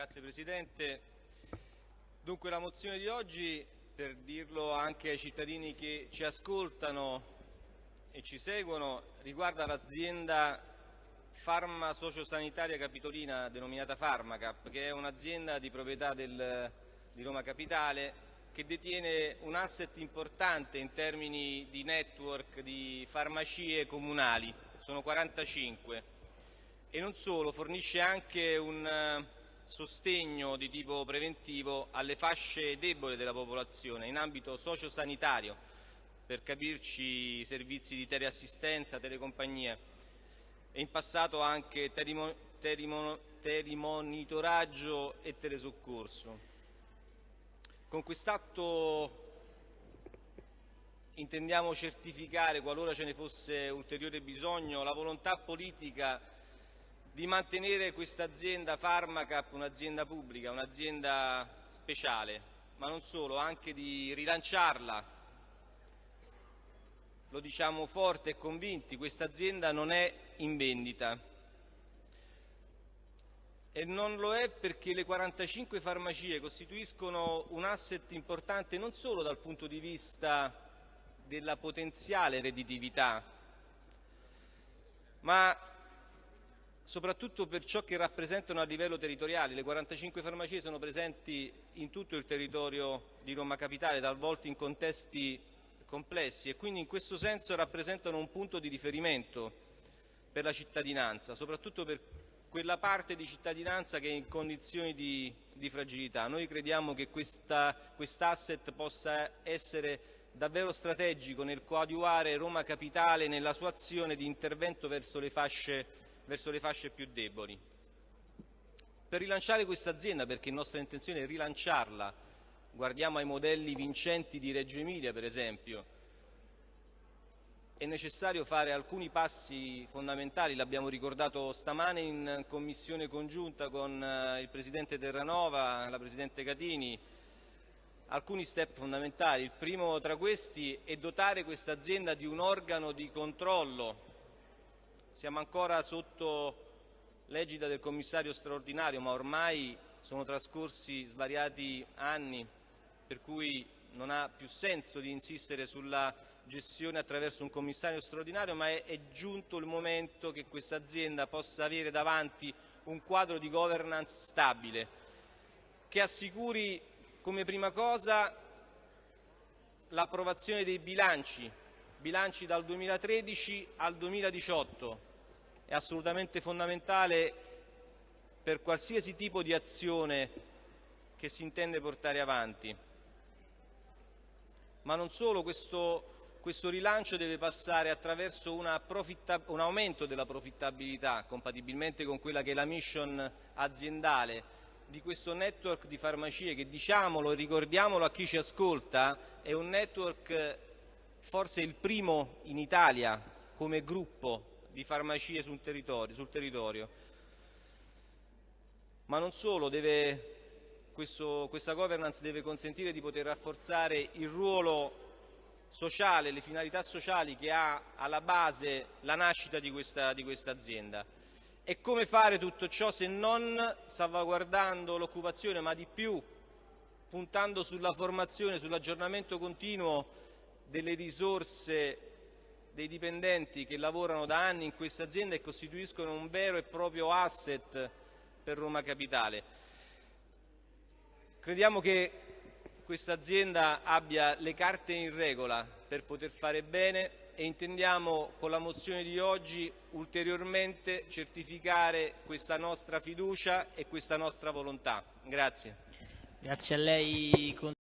Grazie Presidente. Dunque la mozione di oggi, per dirlo anche ai cittadini che ci ascoltano e ci seguono, riguarda l'azienda Farma Sociosanitaria Capitolina denominata Farmacap, che è un'azienda di proprietà del, di Roma Capitale che detiene un asset importante in termini di network di farmacie comunali, sono 45 e non solo, fornisce anche un sostegno di tipo preventivo alle fasce deboli della popolazione in ambito sociosanitario, per capirci servizi di teleassistenza, telecompagnia e in passato anche telemonitoraggio e telesoccorso. Con quest'atto intendiamo certificare, qualora ce ne fosse ulteriore bisogno, la volontà politica di mantenere questa azienda Pharmacap un'azienda pubblica, un'azienda speciale, ma non solo, anche di rilanciarla. Lo diciamo forte e convinti, questa azienda non è in vendita e non lo è perché le 45 farmacie costituiscono un asset importante non solo dal punto di vista della potenziale redditività, ma soprattutto per ciò che rappresentano a livello territoriale. Le 45 farmacie sono presenti in tutto il territorio di Roma Capitale, talvolta in contesti complessi e quindi in questo senso rappresentano un punto di riferimento per la cittadinanza, soprattutto per quella parte di cittadinanza che è in condizioni di, di fragilità. Noi crediamo che quest'asset possa essere davvero strategico nel coadiuvare Roma Capitale nella sua azione di intervento verso le fasce, verso le fasce più deboli. Per rilanciare questa azienda, perché nostra intenzione è rilanciarla, guardiamo ai modelli vincenti di Reggio Emilia per esempio, è necessario fare alcuni passi fondamentali, l'abbiamo ricordato stamane in commissione congiunta con eh, il Presidente Terranova, la Presidente Catini, alcuni step fondamentali. Il primo tra questi è dotare questa azienda di un organo di controllo. Siamo ancora sotto l'egida del commissario straordinario, ma ormai sono trascorsi svariati anni, per cui non ha più senso di insistere sulla gestione attraverso un commissario straordinario, ma è, è giunto il momento che questa azienda possa avere davanti un quadro di governance stabile, che assicuri come prima cosa l'approvazione dei bilanci, bilanci dal 2013 al 2018, è assolutamente fondamentale per qualsiasi tipo di azione che si intende portare avanti. Ma non solo, questo, questo rilancio deve passare attraverso un aumento della profittabilità, compatibilmente con quella che è la mission aziendale di questo network di farmacie che diciamolo e ricordiamolo a chi ci ascolta è un network forse il primo in Italia come gruppo di farmacie sul territorio, sul territorio. ma non solo, deve questo, questa governance deve consentire di poter rafforzare il ruolo sociale, le finalità sociali che ha alla base la nascita di questa, di questa azienda. E come fare tutto ciò se non salvaguardando l'occupazione, ma di più puntando sulla formazione, sull'aggiornamento continuo delle risorse dei dipendenti che lavorano da anni in questa azienda e costituiscono un vero e proprio asset per Roma Capitale. Crediamo che questa azienda abbia le carte in regola per poter fare bene e intendiamo con la mozione di oggi ulteriormente certificare questa nostra fiducia e questa nostra volontà. Grazie. Grazie.